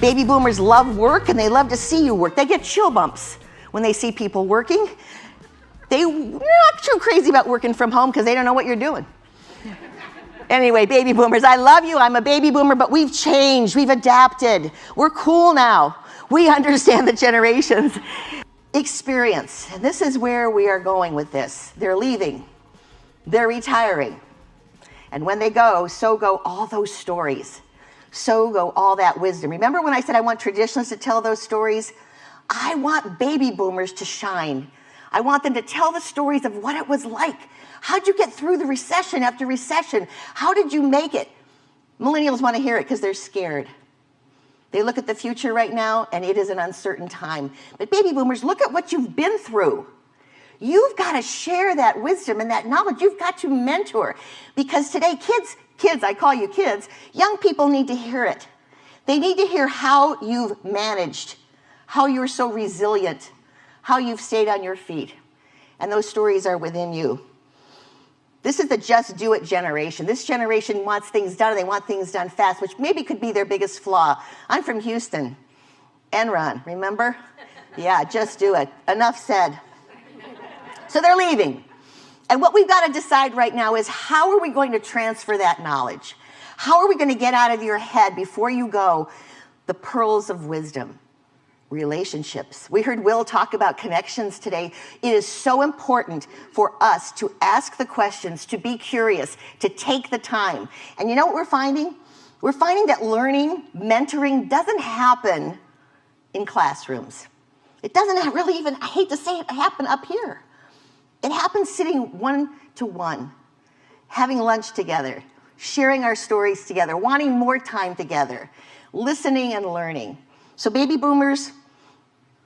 Baby boomers love work and they love to see you work. They get chill bumps when they see people working. They're not too crazy about working from home because they don't know what you're doing. Anyway, baby boomers, I love you. I'm a baby boomer, but we've changed. We've adapted. We're cool now. We understand the generations. Experience. And this is where we are going with this. They're leaving. They're retiring. And when they go, so go all those stories. So go all that wisdom. Remember when I said I want traditionalists to tell those stories? I want baby boomers to shine. I want them to tell the stories of what it was like How'd you get through the recession after recession? How did you make it? Millennials want to hear it because they're scared. They look at the future right now and it is an uncertain time. But baby boomers, look at what you've been through. You've got to share that wisdom and that knowledge. You've got to mentor because today kids, kids, I call you kids, young people need to hear it. They need to hear how you've managed, how you're so resilient, how you've stayed on your feet. And those stories are within you. This is the just do it generation. This generation wants things done and they want things done fast, which maybe could be their biggest flaw. I'm from Houston. Enron, remember? Yeah, just do it. Enough said. So they're leaving. And what we've got to decide right now is how are we going to transfer that knowledge? How are we going to get out of your head before you go the pearls of wisdom? relationships. We heard Will talk about connections today. It is so important for us to ask the questions, to be curious, to take the time. And you know what we're finding? We're finding that learning, mentoring doesn't happen in classrooms. It doesn't really even, I hate to say it, happen up here. It happens sitting one to one, having lunch together, sharing our stories together, wanting more time together, listening and learning. So baby boomers,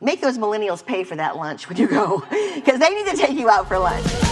make those millennials pay for that lunch when you go because they need to take you out for lunch.